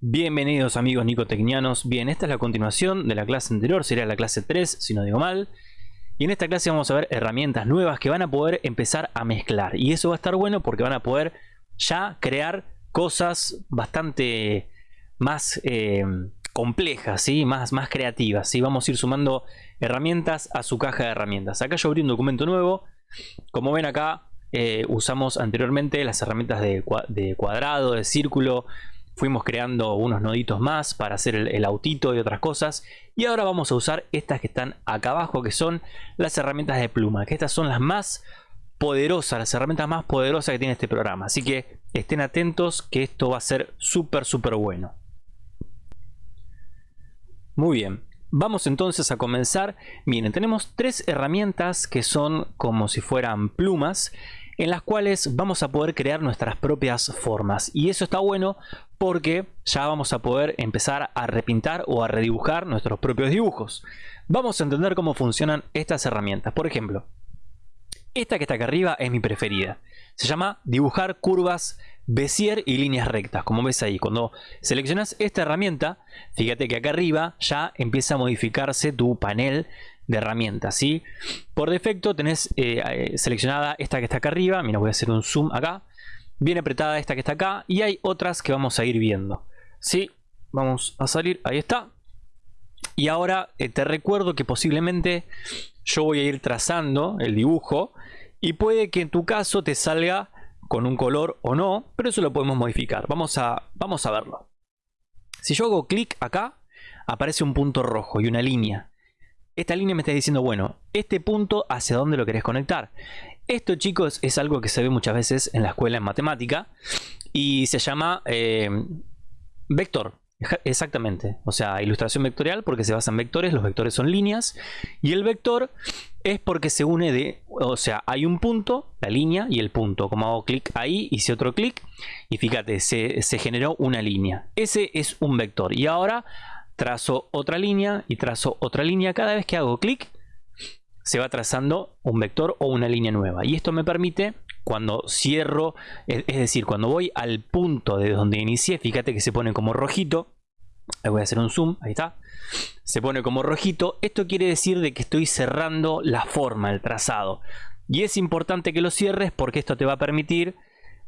Bienvenidos amigos nicotecnianos. Bien, esta es la continuación de la clase anterior, sería la clase 3 si no digo mal. Y en esta clase vamos a ver herramientas nuevas que van a poder empezar a mezclar. Y eso va a estar bueno porque van a poder ya crear cosas bastante más eh, complejas, ¿sí? más, más creativas. ¿sí? Vamos a ir sumando herramientas a su caja de herramientas. Acá yo abrí un documento nuevo. Como ven acá eh, usamos anteriormente las herramientas de, de cuadrado, de círculo, fuimos creando unos noditos más para hacer el, autito y otras cosas. Y ahora vamos a usar estas que están acá abajo que son las herramientas de pluma que estas son las más poderosas las herramientas más poderosas que tiene este programa. Así que estén atentos que esto va a ser súper súper bueno. Muy bien. Vamos entonces a comenzar. Miren, tenemos tres herramientas que son como si fueran plumas en las cuales vamos a poder crear nuestras propias formas. Y eso está bueno porque ya vamos a poder empezar a repintar o a redibujar nuestros propios dibujos. Vamos a entender cómo funcionan estas herramientas. Por ejemplo, esta que está acá arriba es mi preferida. Se llama dibujar curvas Bézier y líneas rectas. Como ves ahí, cuando seleccionas esta herramienta, fíjate que acá arriba ya empieza a modificarse tu panel de herramientas. ¿sí? Por defecto tenés eh, eh, seleccionada esta que está acá arriba. Mira, voy a hacer un zoom acá. Bien apretada esta que está acá. Y hay otras que vamos a ir viendo. ¿sí? Vamos a salir. Ahí está. Y ahora eh, te recuerdo que posiblemente yo voy a ir trazando el dibujo. Y puede que en tu caso te salga con un color o no. Pero eso lo podemos modificar. Vamos a, vamos a verlo. Si yo hago clic acá, aparece un punto rojo y una línea esta línea me está diciendo, bueno, este punto hacia dónde lo querés conectar. Esto, chicos, es algo que se ve muchas veces en la escuela en matemática y se llama eh, vector. Exactamente, o sea, ilustración vectorial porque se basa en vectores, los vectores son líneas y el vector es porque se une de, o sea, hay un punto, la línea y el punto, como hago clic ahí, hice otro clic y fíjate, se, se generó una línea, ese es un vector y ahora trazo otra línea y trazo otra línea. Cada vez que hago clic se va trazando un vector o una línea nueva. Y esto me permite cuando cierro, es decir, cuando voy al punto de donde inicié, fíjate que se pone como rojito. voy a hacer un zoom, ahí está. Se pone como rojito. Esto quiere decir de que estoy cerrando la forma, el trazado. Y es importante que lo cierres porque esto te va a permitir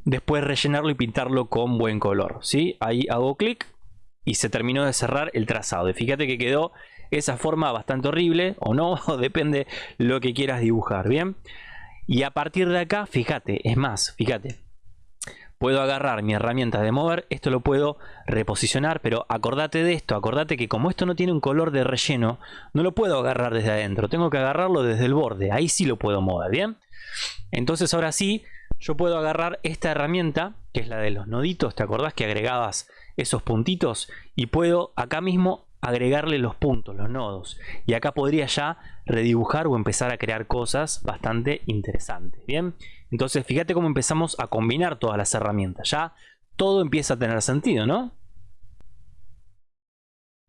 después rellenarlo y pintarlo con buen color. ¿sí? Ahí hago clic y se terminó de cerrar el trazado. Y fíjate que quedó esa forma bastante horrible o no, depende lo que quieras dibujar, ¿bien? Y a partir de acá, fíjate, es más, fíjate, puedo agarrar mi herramienta de mover, esto lo puedo reposicionar, pero acordate de esto, acordate que como esto no tiene un color de relleno, no lo puedo agarrar desde adentro, tengo que agarrarlo desde el borde, ahí sí lo puedo mover, ¿bien? Entonces ahora sí, yo puedo agarrar esta herramienta, que es la de los noditos, ¿te acordás que agregabas esos puntitos y puedo acá mismo agregarle los puntos, los nodos. Y acá podría ya redibujar o empezar a crear cosas bastante interesantes. Bien, entonces fíjate cómo empezamos a combinar todas las herramientas. Ya todo empieza a tener sentido, ¿no?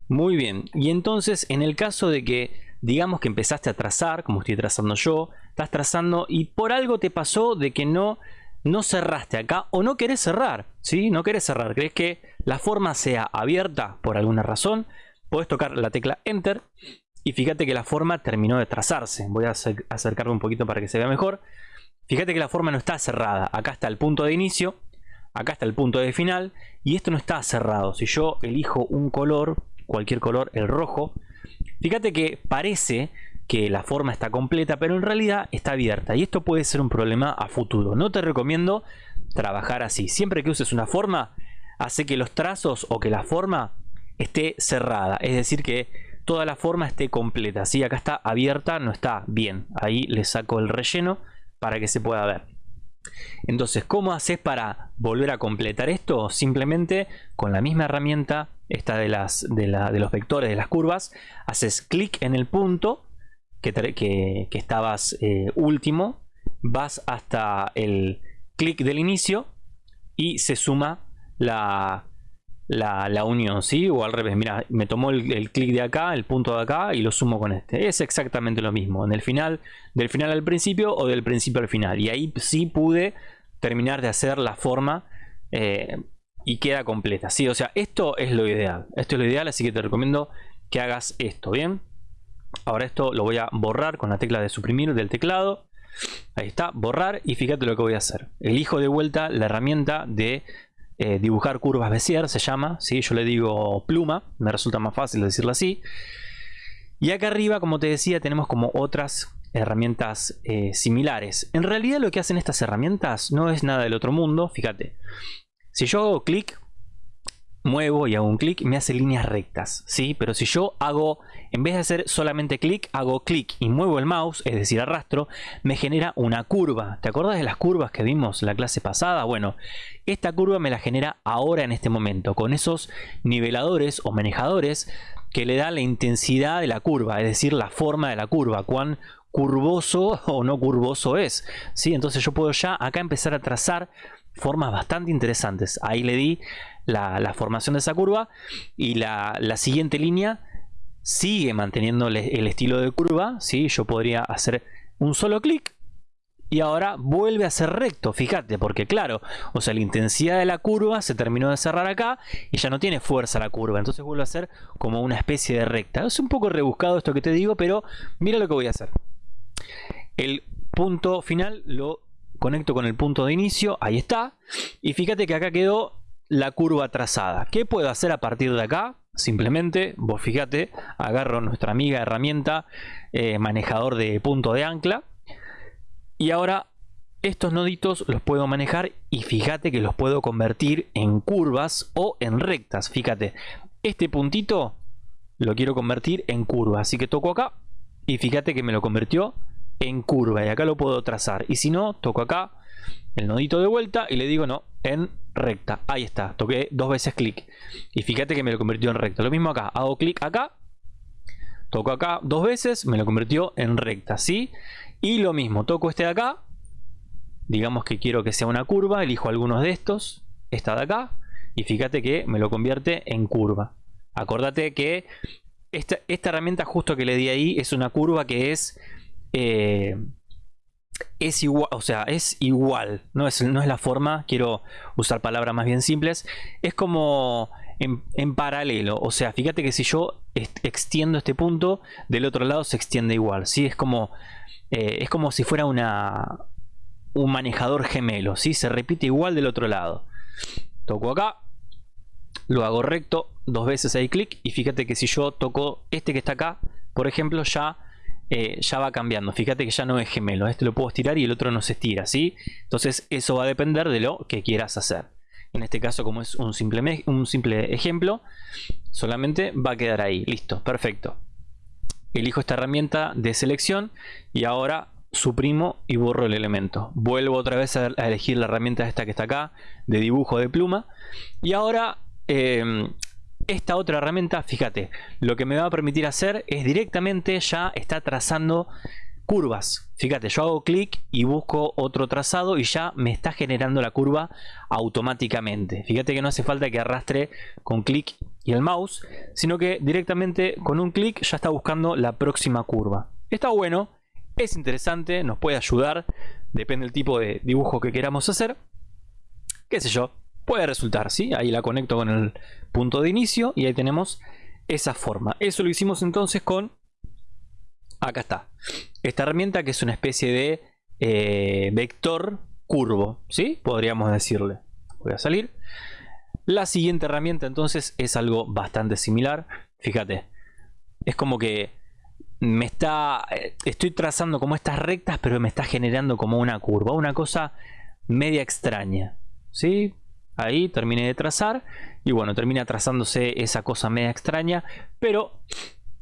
Muy bien, y entonces en el caso de que digamos que empezaste a trazar, como estoy trazando yo, estás trazando y por algo te pasó de que no no cerraste acá o no querés cerrar, ¿sí? No querés cerrar, crees que la forma sea abierta por alguna razón, puedes tocar la tecla Enter y fíjate que la forma terminó de trazarse. Voy a acercarlo un poquito para que se vea mejor. Fíjate que la forma no está cerrada. Acá está el punto de inicio, acá está el punto de final y esto no está cerrado. Si yo elijo un color, cualquier color, el rojo, fíjate que parece que la forma está completa, pero en realidad está abierta. Y esto puede ser un problema a futuro. No te recomiendo trabajar así. Siempre que uses una forma, hace que los trazos o que la forma esté cerrada. Es decir, que toda la forma esté completa. Si acá está abierta, no está bien. Ahí le saco el relleno para que se pueda ver. Entonces, ¿cómo haces para volver a completar esto? Simplemente con la misma herramienta, esta de, las, de, de los vectores de las curvas, haces clic en el punto que, estabas eh, último, vas hasta el clic del inicio y se suma la, la, unión, ¿sí? O al revés, mira, me tomó el, clic de acá, el punto de acá y lo sumo con este. Es exactamente lo mismo, en el final, del final al principio o del principio al final. Y ahí sí pude terminar de hacer la forma eh, y queda completa. ¿sí? O sea, esto es lo ideal. Esto es lo ideal, así que te recomiendo que hagas esto, ¿bien? Ahora esto lo voy a borrar con la tecla de suprimir del teclado. Ahí está, borrar y fíjate lo que voy a hacer. Elijo de vuelta la herramienta de eh, dibujar curvas Bezier, se llama. ¿sí? Yo le digo pluma, me resulta más fácil decirlo así. Y acá arriba, como te decía, tenemos como otras herramientas eh, similares. En realidad lo que hacen estas herramientas no es nada del otro mundo, fíjate. Si yo hago clic, muevo y hago un clic, me hace líneas rectas, ¿sí? Pero si yo hago, en vez de hacer solamente clic, hago clic y muevo el mouse, es decir, arrastro, me genera una curva. ¿Te acuerdas de las curvas que vimos la clase pasada? Bueno, esta curva me la genera ahora en este momento, con esos niveladores o manejadores que le da la intensidad de la curva, es decir, la forma de la curva, cuán curvoso o no curvoso es. ¿sí? Entonces yo puedo ya acá empezar a trazar formas bastante interesantes. Ahí le di la, formación de esa curva y la, siguiente línea sigue manteniendo el, estilo de curva. ¿sí? Yo podría hacer un solo clic y ahora vuelve a ser recto, fíjate, porque claro, o sea, la intensidad de la curva se terminó de cerrar acá y ya no tiene fuerza la curva, entonces vuelve a ser como una especie de recta. Es un poco rebuscado esto que te digo, pero mira lo que voy a hacer. El punto final lo conecto con el punto de inicio, ahí está, y fíjate que acá quedó la curva trazada. ¿Qué puedo hacer a partir de acá? Simplemente, vos fíjate, agarro nuestra amiga herramienta eh, manejador de punto de ancla y ahora estos noditos los puedo manejar y fíjate que los puedo convertir en curvas o en rectas. Fíjate, este puntito lo quiero convertir en curva, así que toco acá y fíjate que me lo convirtió en curva y acá lo puedo trazar y si no, toco acá el nodito de vuelta y le digo no, en recta. Ahí está, toqué dos veces clic. Y fíjate que me lo convirtió en recta. Lo mismo acá, hago clic acá, toco acá dos veces, me lo convirtió en recta, ¿sí? Y lo mismo, toco este de acá, digamos que quiero que sea una curva, elijo algunos de estos, esta de acá, y fíjate que me lo convierte en curva. Acordate que esta, esta herramienta justo que le di ahí es una curva que es... Eh, es igual, o sea, es igual, no es, no es la forma, quiero usar palabras más bien simples, es como en, paralelo, o sea, fíjate que si yo extiendo este punto, del otro lado se extiende igual, ¿sí? Es como, eh, es como si fuera una, un manejador gemelo, ¿sí? Se repite igual del otro lado. Toco acá, lo hago recto, dos veces ahí clic, y fíjate que si yo toco este que está acá, por ejemplo, ya eh, ya va cambiando. Fíjate que ya no es gemelo. Este lo puedo estirar y el otro no se estira, ¿sí? Entonces eso va a depender de lo que quieras hacer. En este caso, como es un simple, un simple ejemplo, solamente va a quedar ahí. Listo, perfecto. Elijo esta herramienta de selección y ahora suprimo y borro el elemento. Vuelvo otra vez a, elegir la herramienta esta que está acá, de dibujo de pluma. Y ahora em, esta otra herramienta, fíjate, lo que me va a permitir hacer es directamente ya está trazando curvas. Fíjate, yo hago clic y busco otro trazado y ya me está generando la curva automáticamente. Fíjate que no hace falta que arrastre con clic y el mouse, sino que directamente con un clic ya está buscando la próxima curva. Está bueno, es interesante, nos puede ayudar, depende del tipo de dibujo que queramos hacer. Qué sé yo, puede resultar, ¿sí? Ahí la conecto con el punto de inicio y ahí tenemos esa forma. Eso lo hicimos entonces con, acá está, esta herramienta que es una especie de eh, vector curvo, ¿sí? Podríamos decirle. Voy a salir. La siguiente herramienta entonces es algo bastante similar. Fíjate, es como que me está, eh, estoy trazando como estas rectas, pero me está generando como una curva, una cosa media extraña. ¿Sí? Ahí terminé de trazar y bueno, termina trazándose esa cosa media extraña, pero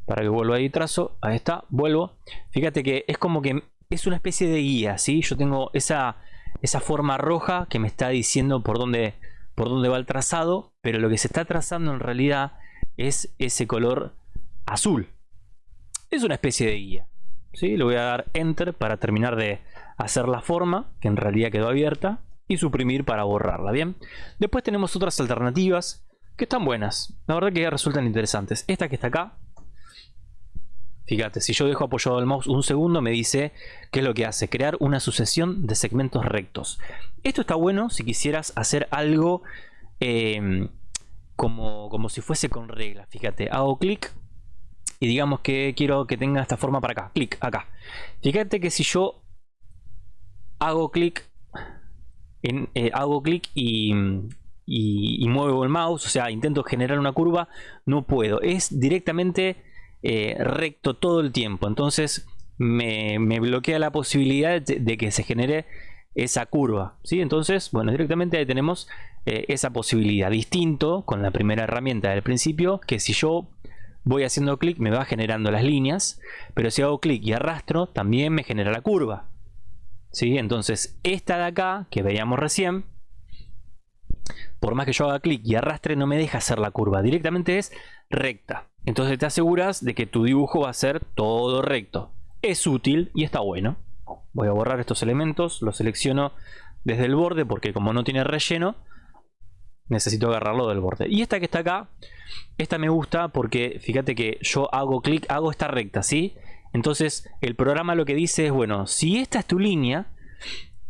para que vuelva ahí trazo, ahí está, vuelvo. Fíjate que es como que es una especie de guía, ¿sí? Yo tengo esa, esa forma roja que me está diciendo por dónde, por dónde va el trazado, pero lo que se está trazando en realidad es ese color azul. Es una especie de guía. ¿sí? Le voy a dar Enter para terminar de hacer la forma, que en realidad quedó abierta y suprimir para borrarla, ¿bien? Después tenemos otras alternativas que están buenas, la verdad que resultan interesantes. Esta que está acá, fíjate, si yo dejo apoyado el mouse un segundo me dice qué es lo que hace, crear una sucesión de segmentos rectos. Esto está bueno si quisieras hacer algo em, como, como si fuese con reglas. Fíjate, hago clic y digamos que quiero que tenga esta forma para acá. Clic acá. Fíjate que si yo hago clic en, eh, hago clic y, muevo el mouse, o sea, intento generar una curva, no puedo. Es directamente eh, recto todo el tiempo. Entonces me, bloquea la posibilidad de, que se genere esa curva. ¿sí? Entonces, bueno, directamente ahí tenemos eh, esa posibilidad. Distinto con la primera herramienta del principio, que si yo voy haciendo clic me va generando las líneas, pero si hago clic y arrastro también me genera la curva. ¿Sí? Entonces esta de acá que veíamos recién, por más que yo haga clic y arrastre no me deja hacer la curva, directamente es recta. Entonces te aseguras de que tu dibujo va a ser todo recto. Es útil y está bueno. Voy a borrar estos elementos, los selecciono desde el borde porque como no tiene relleno, necesito agarrarlo del borde. Y esta que está acá, esta me gusta porque fíjate que yo hago clic, hago esta recta, ¿sí? Entonces el programa lo que dice es, bueno, si esta es tu línea,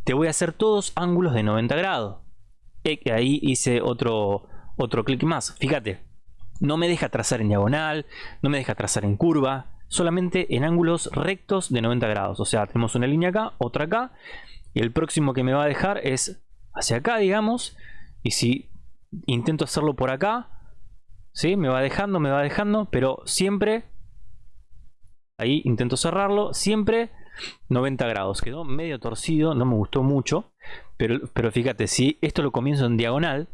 te voy a hacer todos ángulos de 90 grados. Ahí hice otro, otro clic más. Fíjate, no me deja trazar en diagonal, no me deja trazar en curva, solamente en ángulos rectos de 90 grados. O sea, tenemos una línea acá, otra acá, y el próximo que me va a dejar es hacia acá, digamos. Y si intento hacerlo por acá, ¿sí? me va dejando, me va dejando, pero siempre, ahí intento cerrarlo, siempre 90 grados. Quedó medio torcido, no me gustó mucho, pero, pero fíjate, si esto lo comienzo en diagonal,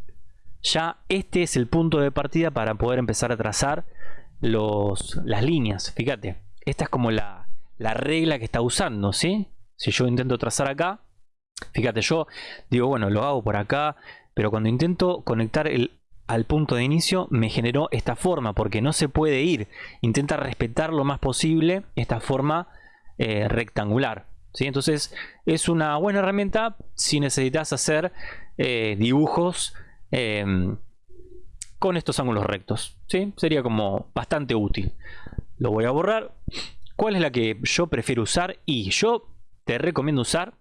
ya este es el punto de partida para poder empezar a trazar los, las líneas. Fíjate, esta es como la, la regla que está usando. Si yo intento trazar acá, fíjate, yo digo, bueno, lo hago por acá, pero cuando intento conectar el, al punto de inicio me generó esta forma porque no se puede ir. Intenta respetar lo más posible esta forma eh, rectangular. ¿sí? Entonces es una buena herramienta si necesitas hacer eh, dibujos em, con estos ángulos rectos. ¿sí? Sería como bastante útil. Lo voy a borrar. ¿Cuál es la que yo prefiero usar? Y yo te recomiendo usar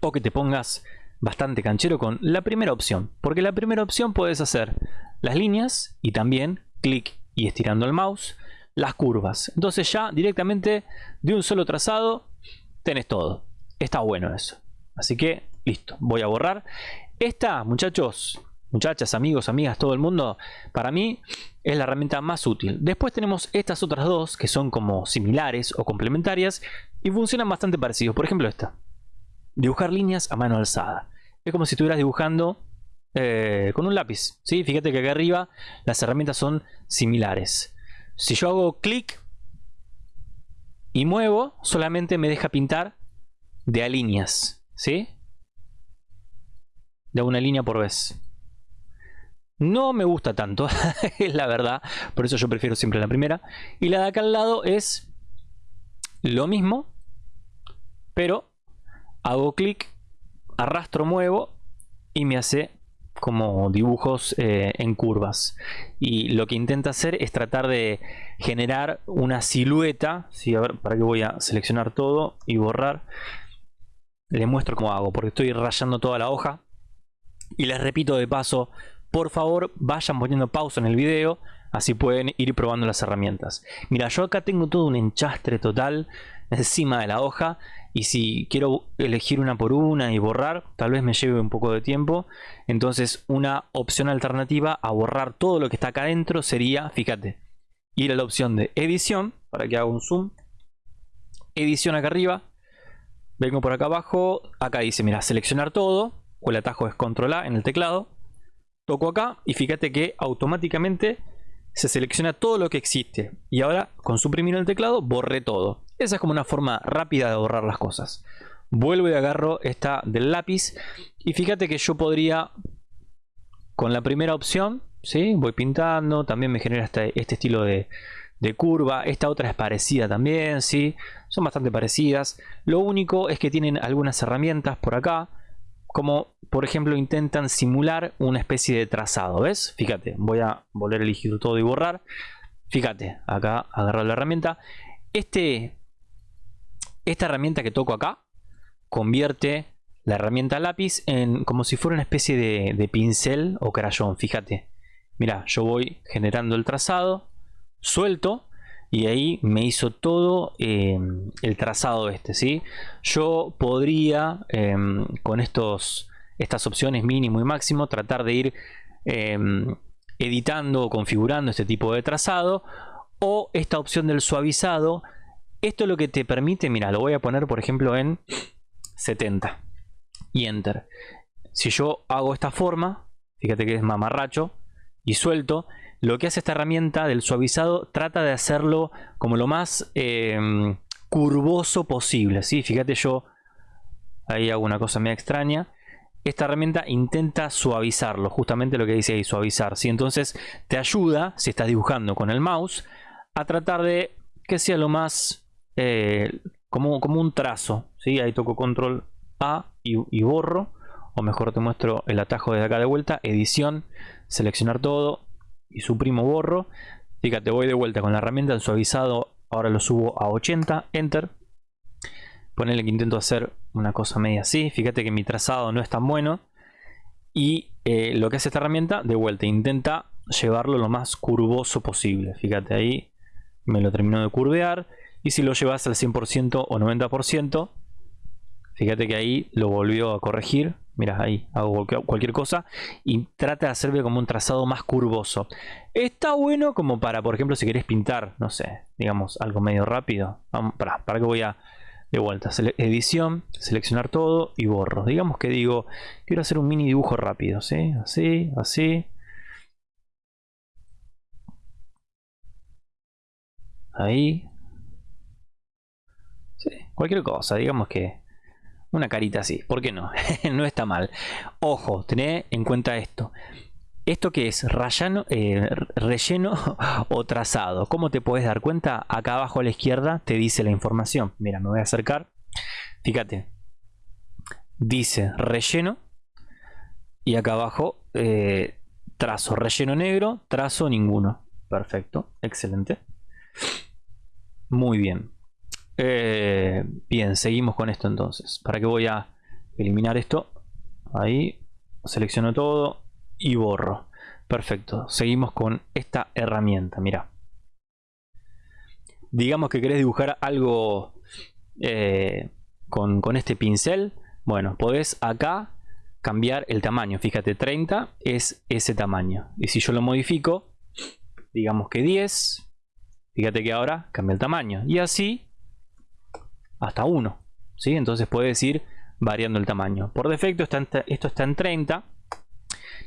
o que te pongas bastante canchero con la primera opción. Porque la primera opción puedes hacer las líneas y también clic y estirando el mouse las curvas. Entonces ya directamente de un solo trazado tenés todo. Está bueno eso. Así que listo, voy a borrar. Esta, muchachos, muchachas, amigos, amigas, todo el mundo, para mí es la herramienta más útil. Después tenemos estas otras dos que son como similares o complementarias y funcionan bastante parecidos. Por ejemplo esta. Dibujar líneas a mano alzada. Es como si estuvieras dibujando eh, con un lápiz. ¿sí? Fíjate que acá arriba las herramientas son similares. Si yo hago clic y muevo, solamente me deja pintar de a líneas. ¿sí? De una línea por vez. No me gusta tanto, es la verdad. Por eso yo prefiero siempre la primera. Y la de acá al lado es lo mismo, pero hago clic arrastro, muevo y me hace como dibujos eh, en curvas. Y lo que intenta hacer es tratar de generar una silueta si a ver para que voy a seleccionar todo y borrar le muestro cómo hago porque estoy rayando toda la hoja. Y les repito de paso por favor vayan poniendo pausa en el video así pueden ir probando las herramientas. Mira yo acá tengo todo un enchastre total encima de la hoja y si quiero elegir una por una y borrar tal vez me lleve un poco de tiempo. Entonces una opción alternativa a borrar todo lo que está acá adentro sería fíjate ir a la opción de edición para que haga un zoom. Edición acá arriba vengo por acá abajo acá dice mira seleccionar todo o el atajo es control A en el teclado. Toco acá y fíjate que automáticamente se selecciona todo lo que existe. Y ahora con suprimir el teclado borré todo esa es como una forma rápida de borrar las cosas. Vuelvo y agarro esta del lápiz. Y fíjate que yo podría, con la primera opción, ¿sí? voy pintando. También me genera este, este estilo de, curva. Esta otra es parecida también, ¿sí? Son bastante parecidas. Lo único es que tienen algunas herramientas por acá. Como por ejemplo intentan simular una especie de trazado. ¿Ves? Fíjate, voy a volver a elegir todo y borrar. Fíjate, acá agarro la herramienta. Este esta herramienta que toco acá convierte la herramienta lápiz en, como si fuera una especie de, pincel o crayón, fíjate. Mira, yo voy generando el trazado, suelto y ahí me hizo todo eh, el trazado este, ¿sí? Yo podría em, con estos, estas opciones mínimo y máximo tratar de ir em, editando o configurando este tipo de trazado o esta opción del suavizado. Esto es lo que te permite, mira, lo voy a poner por ejemplo en 70 y enter. Si yo hago esta forma, fíjate que es mamarracho y suelto, lo que hace esta herramienta del suavizado trata de hacerlo como lo más em, curvoso posible. ¿sí? Fíjate yo ahí hago una cosa media extraña. Esta herramienta intenta suavizarlo, justamente lo que dice ahí, suavizar. ¿sí? Entonces te ayuda, si estás dibujando con el mouse, a tratar de que sea lo más eh, como, como un trazo. ¿sí? Ahí toco control A y, borro. O mejor te muestro el atajo desde acá de vuelta. Edición, seleccionar todo y suprimo borro. Fíjate, voy de vuelta con la herramienta, el suavizado, ahora lo subo a 80, enter. Ponele que intento hacer una cosa media así. Fíjate que mi trazado no es tan bueno. Y eh, lo que hace esta herramienta, de vuelta, intenta llevarlo lo más curvoso posible. Fíjate ahí, me lo terminó de curvear. Y si lo llevas al 100% o 90%, Fíjate que ahí lo volvió a corregir. Mira, ahí hago cualquier cosa y trata de hacerme como un trazado más curvoso. Está bueno como para, por ejemplo, si querés pintar, no sé, digamos, algo medio rápido. para, para que voy a de vuelta, edición, seleccionar todo y borro. Digamos que digo, quiero hacer un mini dibujo rápido, ¿sí? Así, así. Ahí. Cualquier cosa, digamos que una carita así, ¿por qué no? no está mal. Ojo, tened en cuenta esto. ¿Esto que es? Eh, ¿Relleno o trazado? ¿Cómo te puedes dar cuenta? Acá abajo a la izquierda te dice la información. Mira, me voy a acercar. Fíjate. Dice relleno. Y acá abajo eh, trazo. Relleno negro, trazo ninguno. Perfecto, excelente. Muy bien. Eh, bien, seguimos con esto entonces. ¿Para qué voy a eliminar esto? Ahí, selecciono todo y borro. Perfecto, seguimos con esta herramienta, mira. Digamos que querés dibujar algo eh, con, con este pincel. Bueno, podés acá cambiar el tamaño. Fíjate, 30 es ese tamaño. Y si yo lo modifico, digamos que 10, fíjate que ahora cambia el tamaño. Y así hasta 1. ¿sí? Entonces puedes ir variando el tamaño. Por defecto está esto está en 30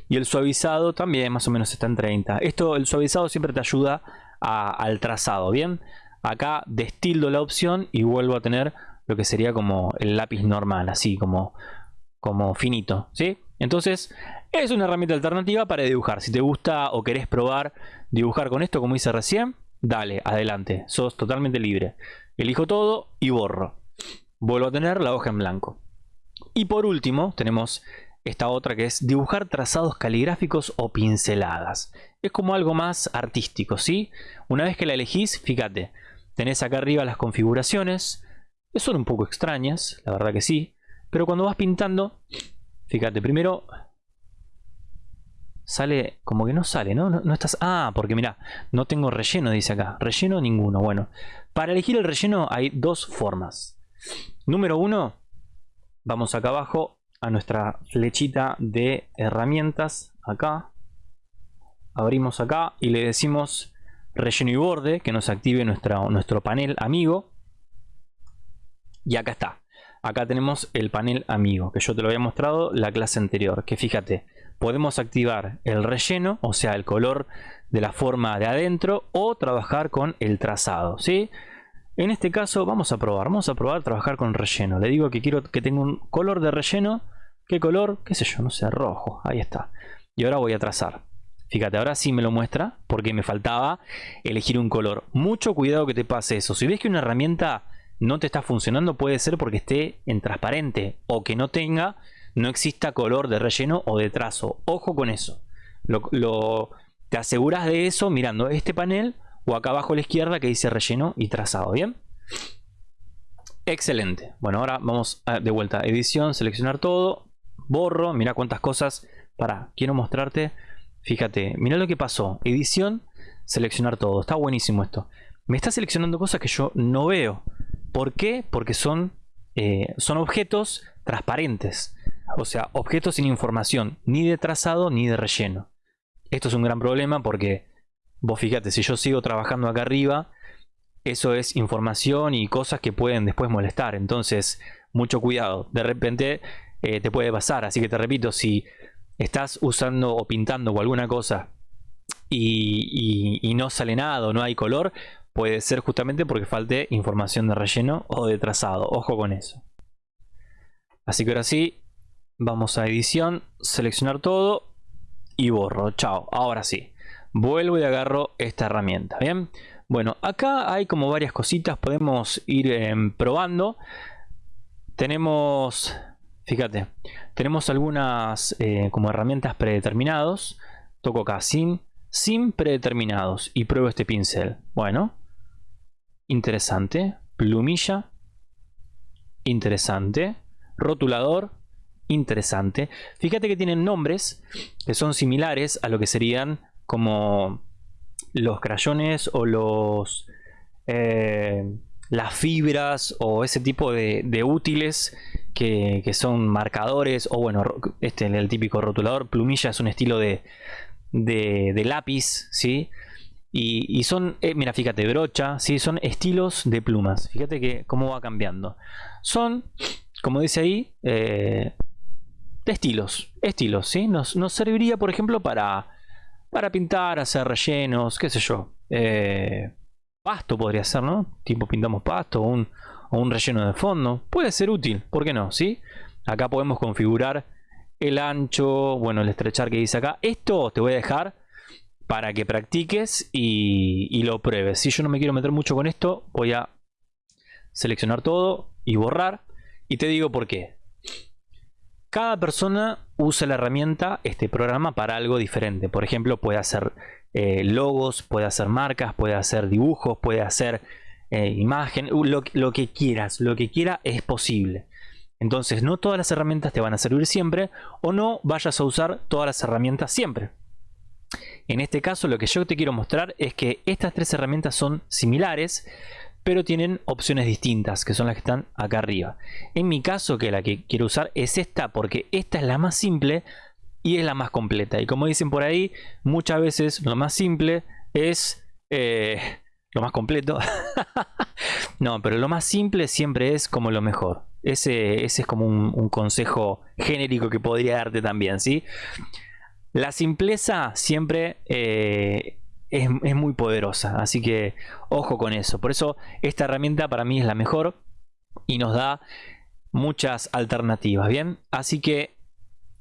y el suavizado también más o menos está en 30. Esto, el suavizado siempre te ayuda al trazado, ¿bien? Acá destildo la opción y vuelvo a tener lo que sería como el lápiz normal, así como, como finito, ¿sí? Entonces es una herramienta alternativa para dibujar. Si te gusta o querés probar dibujar con esto como hice recién, dale, adelante, sos totalmente libre. Elijo todo y borro. Vuelvo a tener la hoja en blanco. Y por último tenemos esta otra que es dibujar trazados caligráficos o pinceladas. Es como algo más artístico, ¿sí? Una vez que la elegís, fíjate, tenés acá arriba las configuraciones. Son un poco extrañas, la verdad que sí. Pero cuando vas pintando, fíjate, primero sale como que no sale, ¿no? No, estás... Ah, porque mira, no tengo relleno, dice acá. Relleno ninguno. Bueno, para elegir el relleno hay dos formas. Número uno, vamos acá abajo a nuestra flechita de herramientas. Acá. Abrimos acá y le decimos relleno y borde, que nos active nuestro panel amigo. Y acá está. Acá tenemos el panel amigo, que yo te lo había mostrado la clase anterior. Que fíjate, podemos activar el relleno, o sea, el color de la forma de adentro, o trabajar con el trazado, ¿sí? En este caso vamos a probar, vamos a probar trabajar con relleno. Le digo que quiero que tenga un color de relleno. ¿Qué color? ¿Qué sé yo? No sé, rojo. Ahí está. Y ahora voy a trazar. Fíjate, ahora sí me lo muestra porque me faltaba elegir un color. Mucho cuidado que te pase eso. Si ves que una herramienta no te está funcionando, puede ser porque esté en transparente o que no tenga no exista color de relleno o de trazo. Ojo con eso. Lo, te aseguras de eso mirando este panel o acá abajo a la izquierda que dice relleno y trazado. ¿Bien? Excelente. Bueno, ahora vamos de vuelta. Edición, seleccionar todo. Borro. Mira cuántas cosas. Para, quiero mostrarte. Fíjate, mira lo que pasó. Edición, seleccionar todo. Está buenísimo esto. Me está seleccionando cosas que yo no veo. ¿Por qué? Porque son, eh, son objetos transparentes. O sea, objetos sin información. Ni de trazado ni de relleno. Esto es un gran problema porque vos fíjate, si yo sigo trabajando acá arriba, eso es información y cosas que pueden después molestar. Entonces, mucho cuidado. De repente eh, te puede pasar. Así que te repito, si estás usando o pintando o alguna cosa y, no sale nada o no hay color, puede ser justamente porque falte información de relleno o de trazado. Ojo con eso. Así que ahora sí, vamos a edición, seleccionar todo y borro. Chao. Ahora sí. Vuelvo y agarro esta herramienta. Bien. Bueno, acá hay como varias cositas. Podemos ir em, probando. Tenemos Fíjate, tenemos algunas eh, como herramientas predeterminados. Toco acá sin, sin predeterminados y pruebo este pincel. Bueno, interesante. Plumilla, interesante. Rotulador, interesante. Fíjate que tienen nombres que son similares a lo que serían como los crayones o los... Eh, las fibras o ese tipo de, útiles que, son marcadores o bueno, este el típico rotulador, plumilla es un estilo de, de, lápiz, ¿sí? Y, son, eh, mira, fíjate, brocha, ¿sí? Son estilos de plumas. Fíjate que cómo va cambiando. Son, como dice ahí, eh, estilos, estilos, ¿sí? Nos, nos, serviría, por ejemplo, para, para pintar, hacer rellenos, qué sé yo. Eh, pasto podría ser, ¿no? Tipo pintamos pasto o un, un relleno de fondo. Puede ser útil, ¿por qué no? ¿Sí? Acá podemos configurar el ancho, bueno, el estrechar que dice acá. Esto te voy a dejar para que practiques y, y, lo pruebes. Si yo no me quiero meter mucho con esto, voy a seleccionar todo y borrar. Y te digo por qué. Cada persona usa la herramienta, este programa, para algo diferente. Por ejemplo, puede hacer eh, logos, puede hacer marcas, puede hacer dibujos, puede hacer eh, imagen, lo, lo, que quieras, lo que quiera es posible. Entonces no todas las herramientas te van a servir siempre o no vayas a usar todas las herramientas siempre. En este caso lo que yo te quiero mostrar es que estas tres herramientas son similares pero tienen opciones distintas que son las que están acá arriba. En mi caso que la que quiero usar es esta porque esta es la más simple y es la más completa. Y como dicen por ahí, muchas veces lo más simple es eh, lo más completo. no, pero lo más simple siempre es como lo mejor. Ese, es como un, consejo genérico que podría darte también, ¿sí? La simpleza siempre eh, es, es, muy poderosa, así que ojo con eso. Por eso esta herramienta para mí es la mejor y nos da muchas alternativas, ¿bien? Así que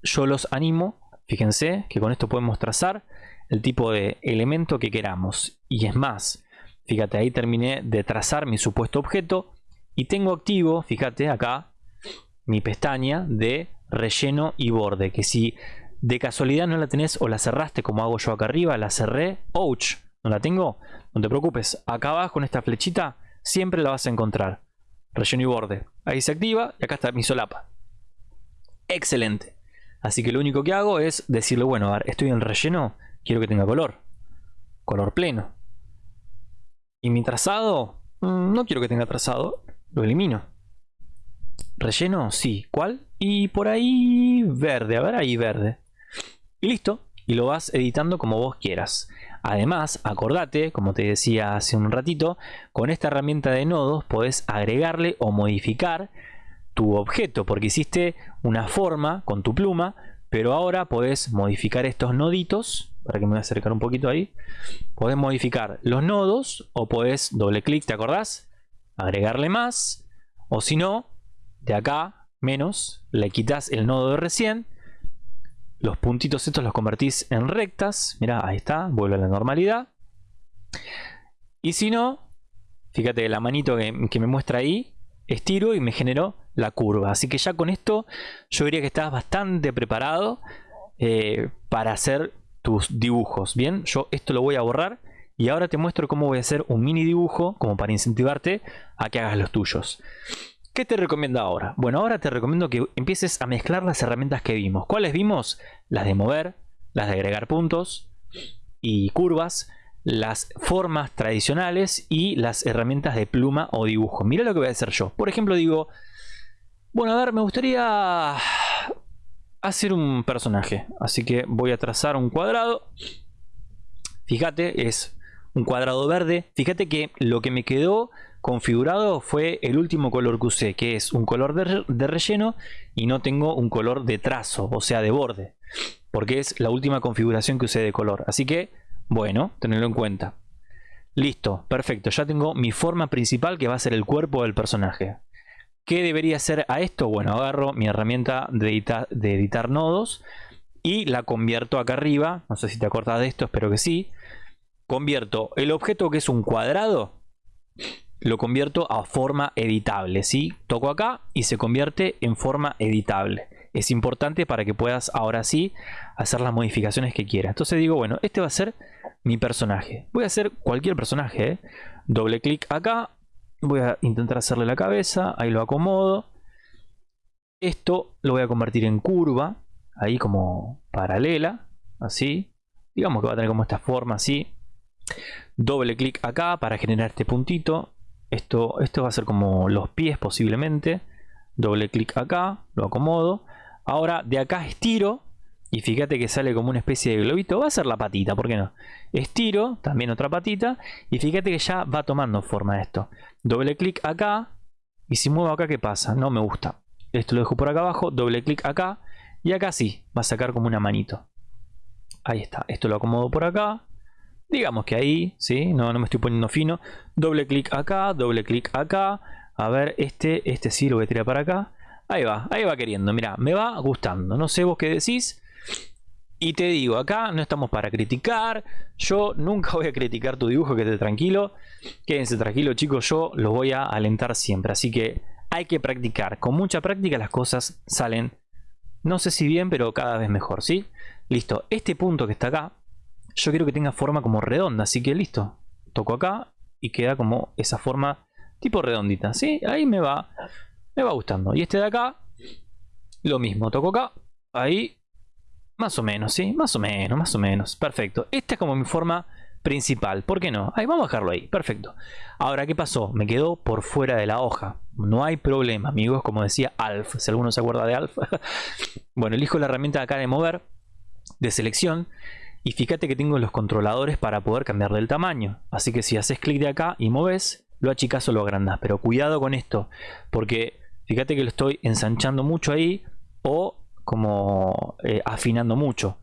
yo los animo, fíjense que con esto podemos trazar el tipo de elemento que queramos. Y es más, fíjate, ahí terminé de trazar mi supuesto objeto y tengo activo, fíjate acá, mi pestaña de relleno y borde, que si de casualidad no la tenés o la cerraste como hago yo acá arriba, la cerré, ouch, no la tengo, no te preocupes, acá abajo con esta flechita siempre la vas a encontrar, relleno y borde, ahí se activa y acá está mi solapa, excelente. Así que lo único que hago es decirle, bueno, a ver, estoy en relleno, quiero que tenga color. Color pleno. Y mi trazado, mm, no quiero que tenga trazado, lo elimino. Relleno, sí. ¿Cuál? Y por ahí verde, a ver ahí verde. Y listo. Y lo vas editando como vos quieras. Además, acordate, como te decía hace un ratito, con esta herramienta de nodos podés agregarle o modificar tu objeto, porque hiciste una forma con tu pluma, pero ahora podés modificar estos noditos, para que me voy a acercar un poquito ahí, podés modificar los nodos o podés doble clic, ¿te acordás? Agregarle más, o si no, de acá, menos, le quitas el nodo de recién, los puntitos estos los convertís en rectas, mira, ahí está, vuelve a la normalidad, y si no, fíjate la manito que, que me muestra ahí, estiro y me generó la curva. Así que ya con esto yo diría que estás bastante preparado eh, para hacer tus dibujos. Bien, yo esto lo voy a borrar y ahora te muestro cómo voy a hacer un mini dibujo como para incentivarte a que hagas los tuyos. ¿Qué te recomiendo ahora? Bueno, ahora te recomiendo que empieces a mezclar las herramientas que vimos. ¿Cuáles vimos? Las de mover, las de agregar puntos y curvas, las formas tradicionales y las herramientas de pluma o dibujo. Mira lo que voy a hacer yo. Por ejemplo, digo, bueno, a ver, me gustaría hacer un personaje. Así que voy a trazar un cuadrado. Fíjate, es un cuadrado verde. Fíjate que lo que me quedó configurado fue el último color que usé, que es un color de, relleno y no tengo un color de trazo, o sea de borde, porque es la última configuración que usé de color. Así que, bueno, tenerlo en cuenta. Listo, perfecto, ya tengo mi forma principal que va a ser el cuerpo del personaje. ¿Qué debería hacer a esto? Bueno, agarro mi herramienta de de editar nodos y la convierto acá arriba. No sé si te acordás de esto, espero que sí. Convierto el objeto que es un cuadrado lo convierto a forma editable. ¿sí? Toco acá y se convierte en forma editable. Es importante para que puedas ahora sí hacer las modificaciones que quieras. Entonces digo, bueno, este va a ser mi personaje. Voy a hacer cualquier personaje. ¿eh? Doble clic acá. Voy a intentar hacerle la cabeza. Ahí lo acomodo. Esto lo voy a convertir en curva. Ahí como paralela. Así. Digamos que va a tener como esta forma así. Doble clic acá para generar este puntito. Esto, esto va a ser como los pies posiblemente. Doble clic acá, lo acomodo. Ahora de acá estiro. Y fíjate que sale como una especie de globito. Va a ser la patita, ¿por qué no? Estiro, también otra patita. Y fíjate que ya va tomando forma esto. Doble clic acá. Y si muevo acá, ¿qué pasa? No me gusta. Esto lo dejo por acá abajo. Doble clic acá. Y acá sí, va a sacar como una manito. Ahí está. Esto lo acomodo por acá. Digamos que ahí, ¿sí? No, no me estoy poniendo fino. Doble clic acá, doble clic acá. A ver, este, este sí lo voy a tirar para acá. Ahí va, ahí va queriendo. Mira, me va gustando. No sé vos qué decís. Y te digo, acá no estamos para criticar. Yo nunca voy a criticar tu dibujo, quédate tranquilo. Quédense tranquilo, chicos. Yo los voy a alentar siempre. Así que hay que practicar. Con mucha práctica las cosas salen, no sé si bien, pero cada vez mejor, ¿sí? Listo. Este punto que está acá, yo quiero que tenga forma como redonda, así que listo. Toco acá y queda como esa forma tipo redondita, ¿sí? Ahí me va, me va gustando. Y este de acá, lo mismo, toco acá, ahí, más o menos, ¿sí? Más o menos, más o menos, perfecto. Esta es como mi forma principal, ¿por qué no? Ahí, vamos a dejarlo ahí, perfecto. Ahora, ¿qué pasó? Me quedó por fuera de la hoja. No hay problema, amigos, como decía Alf, si alguno se acuerda de Alf. bueno, elijo la herramienta acá de mover, de selección, y fíjate que tengo los controladores para poder cambiarle el tamaño. Así que si haces clic de acá y moves, lo achicas o lo agrandas. Pero cuidado con esto, porque fíjate que lo estoy ensanchando mucho ahí o como eh, afinando mucho.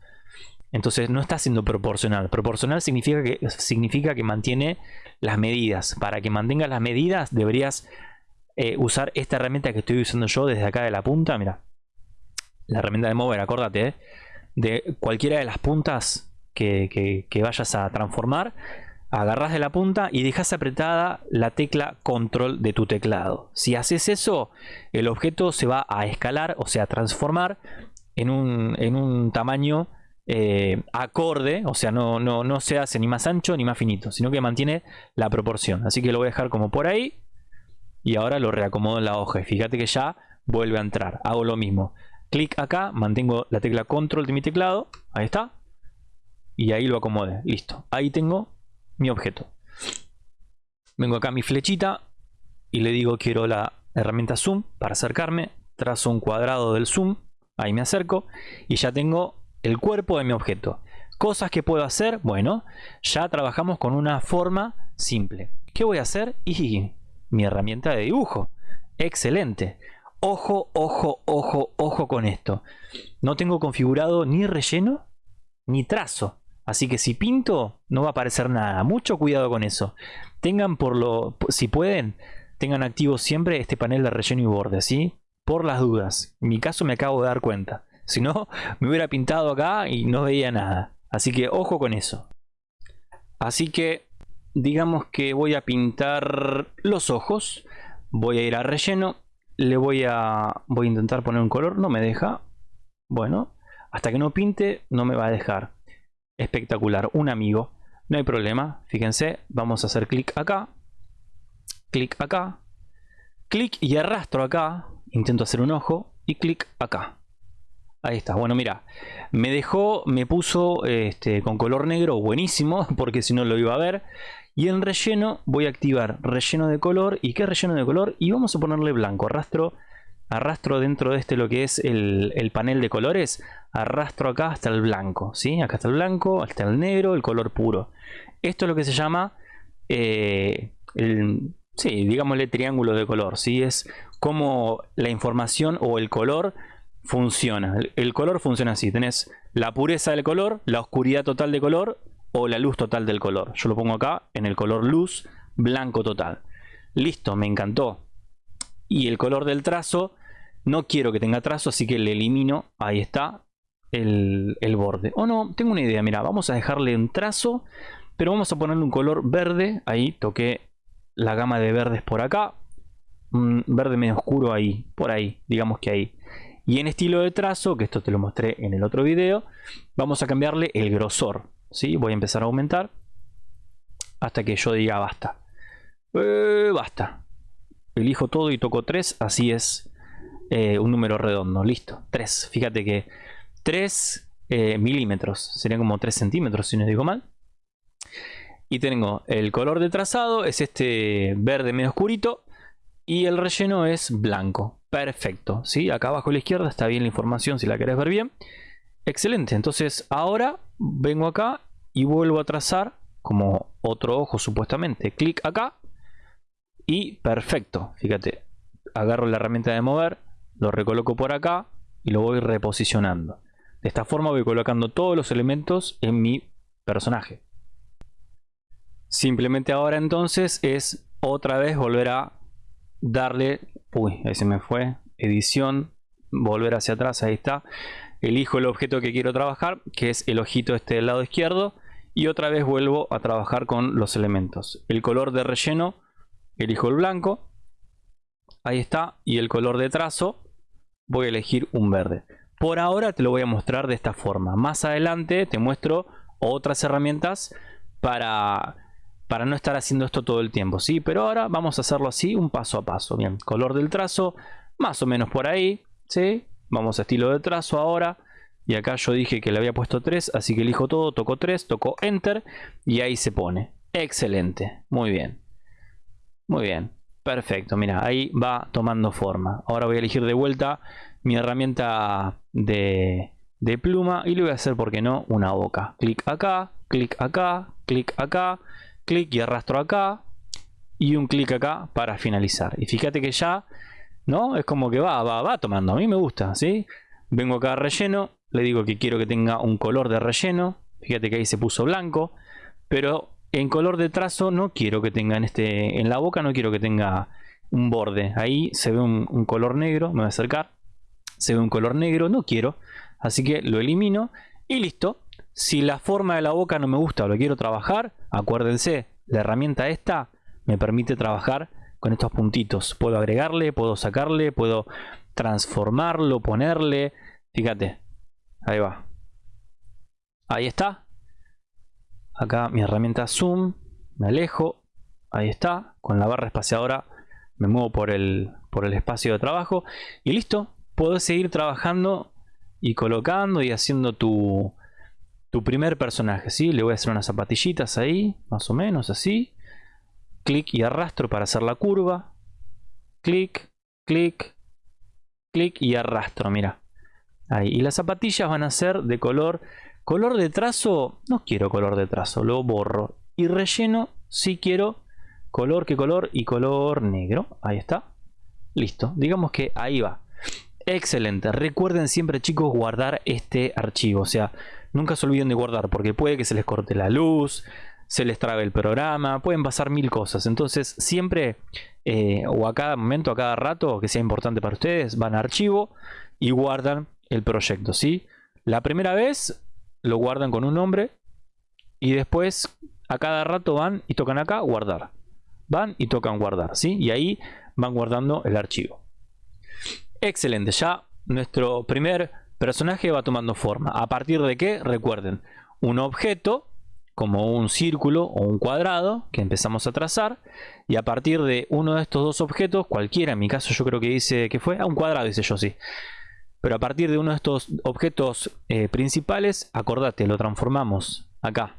Entonces no está siendo proporcional. Proporcional significa que, significa que mantiene las medidas. Para que mantenga las medidas deberías eh, usar esta herramienta que estoy usando yo desde acá de la punta. Mira, la herramienta de mover, acordate. Eh, de cualquiera de las puntas que, vayas a transformar, agarras de la punta y dejas apretada la tecla control de tu teclado. Si haces eso, el objeto se va a escalar, o sea, transformar en un, en un tamaño eh, acorde, o sea, no, no, no se hace ni más ancho ni más finito, sino que mantiene la proporción. Así que lo voy a dejar como por ahí y ahora lo reacomodo en la hoja. Fíjate que ya vuelve a entrar. Hago lo mismo. Clic acá, mantengo la tecla control de mi teclado. Ahí está y ahí lo acomode. Listo. Ahí tengo mi objeto. Vengo acá a mi flechita y le digo quiero la herramienta zoom para acercarme. Trazo un cuadrado del zoom. Ahí me acerco y ya tengo el cuerpo de mi objeto. Cosas que puedo hacer, bueno, ya trabajamos con una forma simple. ¿Qué voy a hacer? Y mi herramienta de dibujo. Excelente. Ojo, ojo, ojo, ojo con esto. No tengo configurado ni relleno ni trazo. Así que si pinto, no va a aparecer nada. Mucho cuidado con eso. Tengan por lo, si pueden, tengan activo siempre este panel de relleno y borde, ¿sí? Por las dudas. En mi caso me acabo de dar cuenta. Si no, me hubiera pintado acá y no veía nada. Así que ojo con eso. Así que digamos que voy a pintar los ojos. Voy a ir a relleno. Le voy a, voy a intentar poner un color. No me deja. Bueno, hasta que no pinte no me va a dejar espectacular. Un amigo, no hay problema. Fíjense, vamos a hacer clic acá, clic acá, clic y arrastro acá, intento hacer un ojo y clic acá. Ahí está, bueno mira, me dejó, me puso este, con color negro buenísimo porque si no lo iba a ver. Y en relleno voy a activar relleno de color. ¿Y qué relleno de color? Y vamos a ponerle blanco. Arrastro, arrastro dentro de este lo que es el, panel de colores. Arrastro acá hasta el blanco. ¿sí? Acá está el blanco, hasta el negro, el color puro. Esto es lo que se llama eh, el, sí, digámosle triángulo de color. ¿sí? Es como la información o el color funciona. El, color funciona así. Tenés la pureza del color, la oscuridad total de color o la luz total del color. Yo lo pongo acá en el color luz, blanco total. Listo, me encantó. Y el color del trazo, no quiero que tenga trazo, así que le elimino. Ahí está el, borde. O no, tengo una idea. Mira, vamos a dejarle un trazo, pero vamos a ponerle un color verde. Ahí toqué la gama de verdes por acá. Verde medio oscuro ahí, por ahí, digamos que ahí. Y en estilo de trazo, que esto te lo mostré en el otro video, vamos a cambiarle el grosor. ¿sí? Voy a empezar a aumentar hasta que yo diga basta. Eh, basta. Elijo todo y toco 3, así es eh, un número redondo. Listo, 3. Fíjate que 3 eh, milímetros, serían como 3 centímetros si no digo mal. Y tengo el color de trazado, es este verde medio oscurito. Y el relleno es blanco. Perfecto. ¿sí? Acá abajo a la izquierda está bien la información si la querés ver bien. Excelente. Entonces ahora vengo acá y vuelvo a trazar como otro ojo supuestamente. Clic acá. Y perfecto. Fíjate. Agarro la herramienta de mover. Lo recoloco por acá. Y lo voy reposicionando. De esta forma voy colocando todos los elementos en mi personaje. Simplemente ahora entonces es otra vez volver a darle, uy, ahí se me fue, edición, volver hacia atrás, ahí está. Elijo el objeto que quiero trabajar, que es el ojito este del lado izquierdo. Y otra vez vuelvo a trabajar con los elementos. El color de relleno, elijo el blanco. Ahí está. Y el color de trazo, voy a elegir un verde. Por ahora te lo voy a mostrar de esta forma. Más adelante te muestro otras herramientas para para no estar haciendo esto todo el tiempo, ¿sí? Pero ahora vamos a hacerlo así, un paso a paso, bien, color del trazo, más o menos por ahí, ¿sí? Vamos a estilo de trazo ahora, y acá yo dije que le había puesto 3, así que elijo todo, toco 3, toco Enter, y ahí se pone. Excelente, muy bien, muy bien, perfecto, mira, ahí va tomando forma. Ahora voy a elegir de vuelta mi herramienta de, de pluma, y le voy a hacer, ¿por qué no?, una boca. Clic acá, clic acá, clic acá, clic y arrastro acá y un clic acá para finalizar. Y fíjate que ya, ¿no? Es como que va, va, va tomando. A mí me gusta, ¿sí? Vengo acá a relleno, le digo que quiero que tenga un color de relleno. Fíjate que ahí se puso blanco, pero en color de trazo no quiero que tenga en, este, en la boca, no quiero que tenga un borde. Ahí se ve un, un color negro, me voy a acercar. Se ve un color negro, no quiero. Así que lo elimino y listo. Si la forma de la boca no me gusta o lo quiero trabajar, acuérdense, la herramienta esta me permite trabajar con estos puntitos. Puedo agregarle, puedo sacarle, puedo transformarlo, ponerle. Fíjate, ahí va. Ahí está. Acá mi herramienta zoom, me alejo. Ahí está. Con la barra espaciadora me muevo por el, por el espacio de trabajo. Y listo. Puedo seguir trabajando y colocando y haciendo tu, tu primer personaje, ¿sí? Le voy a hacer unas zapatillitas ahí, más o menos así. Clic y arrastro para hacer la curva. Clic, clic, clic y arrastro, mira. Ahí. Y las zapatillas van a ser de color... Color de trazo, no quiero color de trazo, lo borro. Y relleno, sí quiero color que color y color negro. Ahí está. Listo. Digamos que ahí va. Excelente. Recuerden siempre chicos guardar este archivo. O sea, nunca se olviden de guardar porque puede que se les corte la luz, se les trabe el programa, pueden pasar mil cosas. Entonces siempre eh, o a cada momento, a cada rato que sea importante para ustedes, van a archivo y guardan el proyecto. ¿sí? La primera vez lo guardan con un nombre y después a cada rato van y tocan acá guardar. Van y tocan guardar. ¿sí? Y ahí van guardando el archivo. Excelente, ya nuestro primer personaje va tomando forma. ¿A partir de qué? Recuerden, un objeto como un círculo o un cuadrado que empezamos a trazar y a partir de uno de estos dos objetos, cualquiera, en mi caso yo creo que dice que fue, a un cuadrado dice yo sí, pero a partir de uno de estos objetos eh, principales, acordate, lo transformamos acá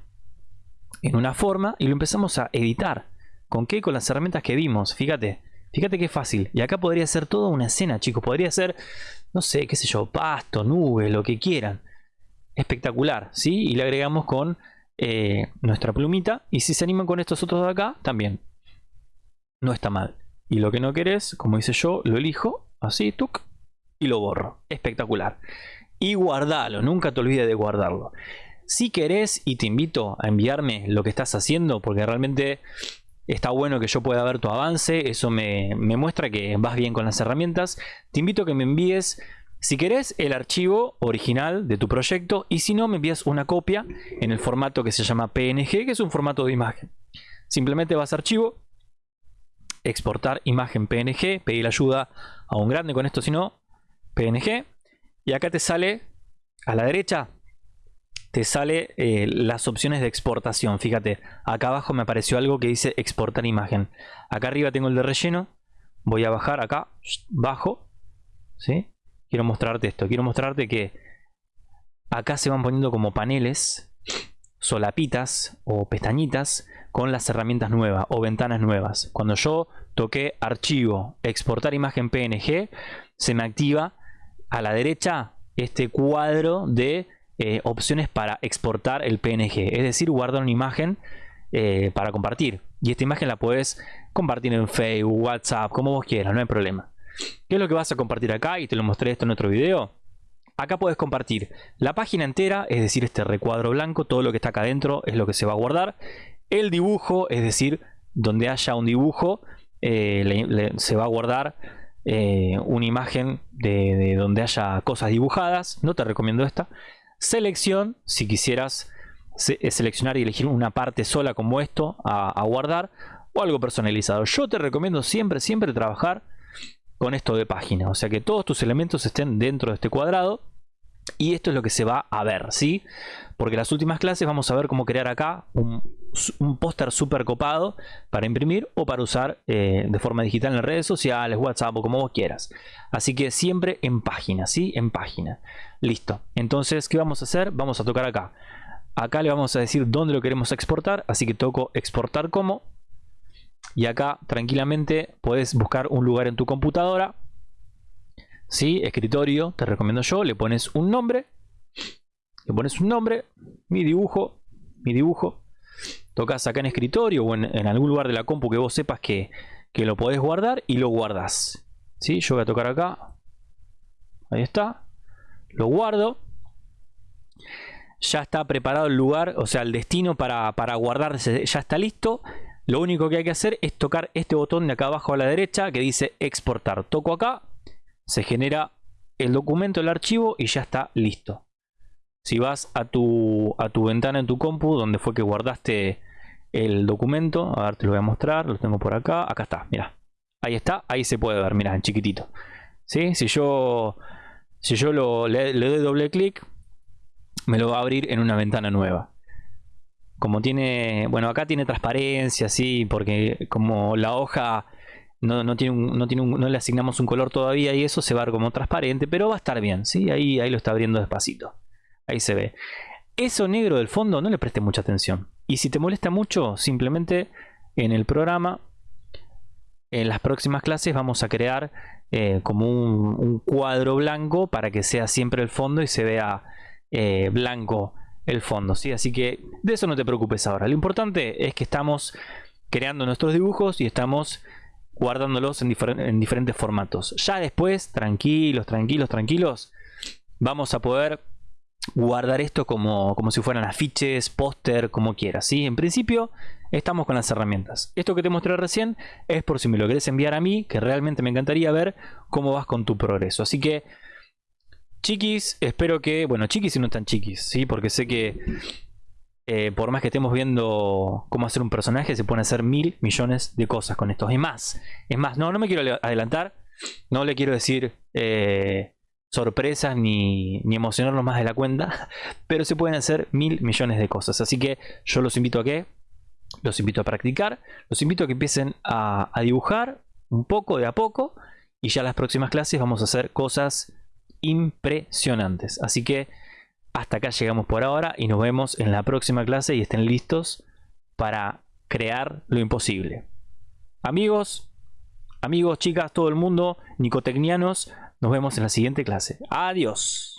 en una forma y lo empezamos a editar. ¿Con qué? Con las herramientas que vimos, fíjate. Fíjate qué fácil. Y acá podría ser toda una escena, chicos. Podría ser, no sé, qué sé yo, pasto, nubes, lo que quieran. Espectacular, ¿sí? Y le agregamos con eh, nuestra plumita. Y si se animan con estos otros de acá, también. No está mal. Y lo que no querés, como hice yo, lo elijo, así, tuk, y lo borro. Espectacular. Y guardalo, nunca te olvides de guardarlo. Si querés, y te invito a enviarme lo que estás haciendo, porque realmente está bueno que yo pueda ver tu avance, eso me, muestra que vas bien con las herramientas. Te invito a que me envíes si querés el archivo original de tu proyecto y si no me envías una copia en el formato que se llama PNG, que es un formato de imagen. Simplemente vas a archivo, exportar imagen PNG, pedir ayuda a un grande con esto, si no, PNG. Y acá te sale a la derecha, te sale eh, las opciones de exportación. Fíjate, acá abajo me apareció algo que dice exportar imagen. Acá arriba tengo el de relleno. Voy a bajar acá, bajo. ¿sí? quiero mostrarte esto. Quiero mostrarte que acá se van poniendo como paneles, solapitas o pestañitas con las herramientas nuevas o ventanas nuevas. Cuando yo toqué archivo, exportar imagen PNG, se me activa a la derecha este cuadro de eh, opciones para exportar el PNG. Es decir, guardar una imagen eh, para compartir. Y esta imagen la puedes compartir en Facebook, WhatsApp, como vos quieras, no hay problema. ¿Qué es lo que vas a compartir acá? Y te lo mostré esto en otro video. Acá puedes compartir la página entera, es decir, este recuadro blanco, todo lo que está acá adentro es lo que se va a guardar. El dibujo, es decir, donde haya un dibujo, eh, se va a guardar eh, una imagen de, donde haya cosas dibujadas. No te recomiendo esta. Selección, si quisieras eh, seleccionar y elegir una parte sola como esto a guardar o algo personalizado. Yo te recomiendo siempre, siempre trabajar con esto de página. O sea que todos tus elementos estén dentro de este cuadrado. Y esto es lo que se va a ver, ¿sí? Porque en las últimas clases vamos a ver cómo crear acá un, póster súper copado para imprimir o para usar eh, de forma digital en redes sociales, WhatsApp o como vos quieras. Así que siempre en página, ¿sí? En página. Listo. Entonces, ¿qué vamos a hacer? Vamos a tocar acá. Acá le vamos a decir dónde lo queremos exportar, así que toco exportar como y acá tranquilamente puedes buscar un lugar en tu computadora. ¿Sí? Escritorio, te recomiendo yo. Le pones un nombre. Le pones un nombre. Mi dibujo. Mi dibujo. Tocas acá en escritorio o en, algún lugar de la compu que vos sepas que, que lo podés guardar y lo guardas. ¿Sí? Yo voy a tocar acá. Ahí está. Lo guardo ya está preparado el lugar, o sea, el destino para, para ya está listo. Lo único que hay que hacer es tocar este botón de acá abajo a la derecha que dice exportar. Toco acá, se genera el documento, el archivo y ya está listo. Si vas a tu, a tu ventana en tu compu, donde fue que guardaste el documento, a ver, te lo voy a mostrar, lo tengo por acá, acá está, mira. Ahí está, ahí se puede ver, mira, en chiquitito. ¿Sí? Si yo, si yo lo, le doy doble clic, me lo va a abrir en una ventana nueva como tiene, bueno, acá tiene transparencia, sí, porque como la hoja no, tiene no, tiene no le asignamos un color todavía y eso se va a ver como transparente, pero va a estar bien, sí, ahí, ahí lo está abriendo despacito, ahí se ve. Eso negro del fondo no le preste mucha atención. Y si te molesta mucho, simplemente en el programa, en las próximas clases vamos a crear eh, como un, cuadro blanco para que sea siempre el fondo y se vea eh, blanco el fondo, ¿sí? Así que de eso no te preocupes ahora. Lo importante es que estamos creando nuestros dibujos y estamos guardándolos en, en diferentes formatos. Ya después, tranquilos, tranquilos, tranquilos, vamos a poder guardar esto como, como si fueran afiches, póster, como quieras. ¿sí? En principio estamos con las herramientas. Esto que te mostré recién es por si me lo querés enviar a mí, que realmente me encantaría ver cómo vas con tu progreso. Así que Chiquis, espero que, bueno, chiquis y no tan chiquis, ¿sí? Porque sé que eh, por más que estemos viendo cómo hacer un personaje, se pueden hacer mil millones de cosas con estos. Es más, es más, no, no me quiero adelantar, no le quiero decir eh, sorpresas ni, ni emocionarnos más de la cuenta, pero se pueden hacer mil millones de cosas. Así que yo los invito a que, los invito a practicar, los invito a que empiecen a, a dibujar un poco de a poco y ya las próximas clases vamos a hacer cosas impresionantes. Así que hasta acá llegamos por ahora y nos vemos en la próxima clase y estén listos para crear lo imposible. Amigos, amigos, chicas, todo el mundo, nicotecnianos, nos vemos en la siguiente clase. Adiós.